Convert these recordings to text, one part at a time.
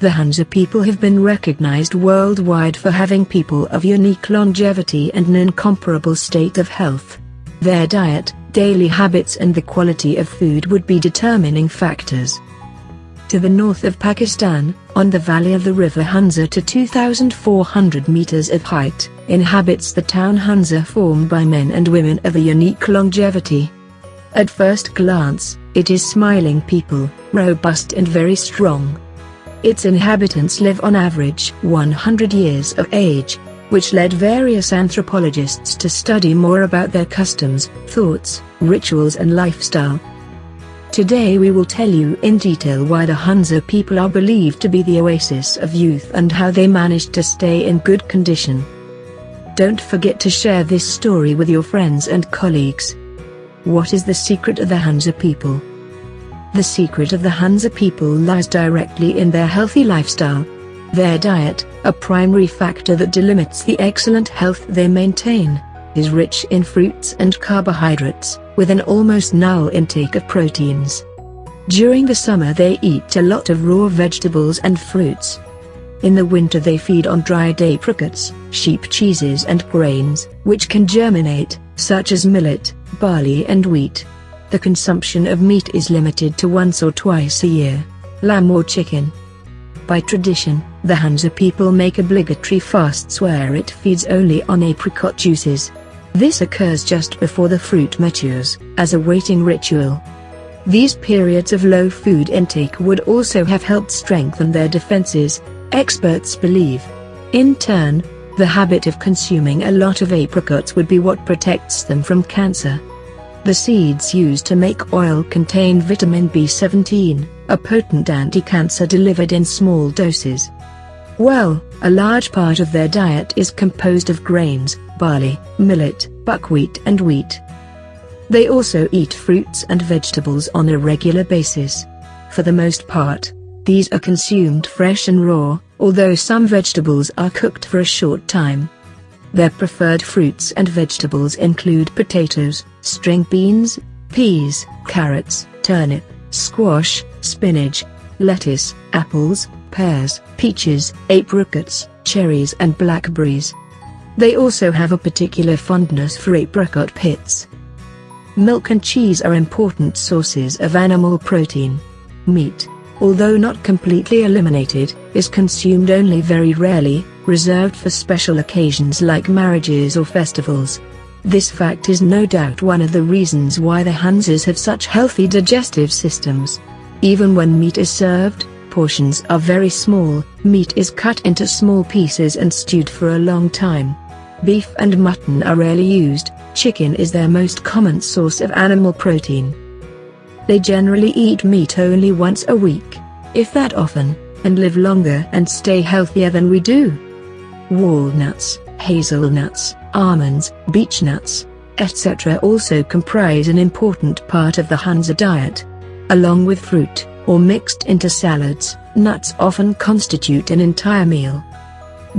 The Hunza people have been recognized worldwide for having people of unique longevity and an incomparable state of health. Their diet, daily habits and the quality of food would be determining factors. To the north of Pakistan, on the valley of the river Hunza to 2,400 meters of height, inhabits the town Hunza formed by men and women of a unique longevity. At first glance, it is smiling people, robust and very strong. Its inhabitants live on average 100 years of age, which led various anthropologists to study more about their customs, thoughts, rituals and lifestyle. Today we will tell you in detail why the Hunza people are believed to be the oasis of youth and how they managed to stay in good condition. Don't forget to share this story with your friends and colleagues. What is the secret of the Hunza people? The secret of the Hunza people lies directly in their healthy lifestyle. Their diet, a primary factor that delimits the excellent health they maintain, is rich in fruits and carbohydrates, with an almost null intake of proteins. During the summer they eat a lot of raw vegetables and fruits. In the winter they feed on dried apricots, sheep cheeses and grains, which can germinate, such as millet, barley and wheat. The consumption of meat is limited to once or twice a year, lamb or chicken. By tradition, the Hunza people make obligatory fasts where it feeds only on apricot juices. This occurs just before the fruit matures, as a waiting ritual. These periods of low food intake would also have helped strengthen their defenses, experts believe. In turn, the habit of consuming a lot of apricots would be what protects them from cancer. The seeds used to make oil contain vitamin B17, a potent anti-cancer delivered in small doses. Well, a large part of their diet is composed of grains, barley, millet, buckwheat and wheat. They also eat fruits and vegetables on a regular basis. For the most part, these are consumed fresh and raw, although some vegetables are cooked for a short time. Their preferred fruits and vegetables include potatoes, string beans, peas, carrots, turnip, squash, spinach, lettuce, apples, pears, peaches, apricots, cherries and blackberries. They also have a particular fondness for apricot pits. Milk and cheese are important sources of animal protein. Meat, although not completely eliminated, is consumed only very rarely, reserved for special occasions like marriages or festivals. This fact is no doubt one of the reasons why the Hunzas have such healthy digestive systems. Even when meat is served, portions are very small, meat is cut into small pieces and stewed for a long time. Beef and mutton are rarely used, chicken is their most common source of animal protein. They generally eat meat only once a week, if that often, and live longer and stay healthier than we do. Walnuts, hazelnuts, almonds, beech nuts, etc. also comprise an important part of the Hunza diet. Along with fruit, or mixed into salads, nuts often constitute an entire meal.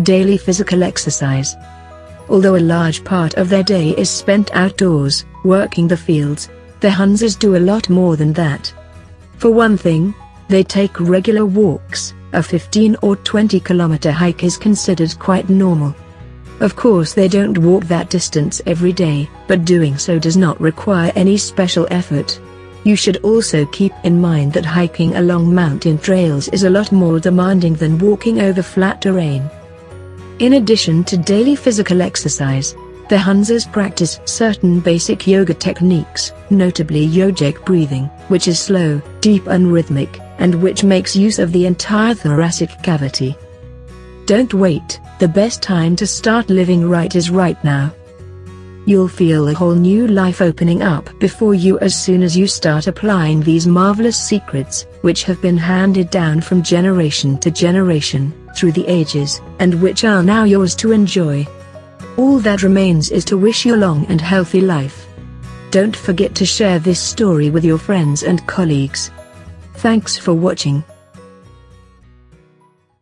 Daily physical exercise. Although a large part of their day is spent outdoors, working the fields, the Hunzas do a lot more than that. For one thing, they take regular walks, a 15 or 20 kilometer hike is considered quite normal. Of course they don't walk that distance every day, but doing so does not require any special effort. You should also keep in mind that hiking along mountain trails is a lot more demanding than walking over flat terrain. In addition to daily physical exercise, the Hunzas practice certain basic yoga techniques, notably yogic breathing, which is slow, deep and rhythmic, and which makes use of the entire thoracic cavity. Don't wait, the best time to start living right is right now. You'll feel a whole new life opening up before you as soon as you start applying these marvelous secrets, which have been handed down from generation to generation, through the ages, and which are now yours to enjoy. All that remains is to wish you a long and healthy life. Don't forget to share this story with your friends and colleagues. Thanks for watching.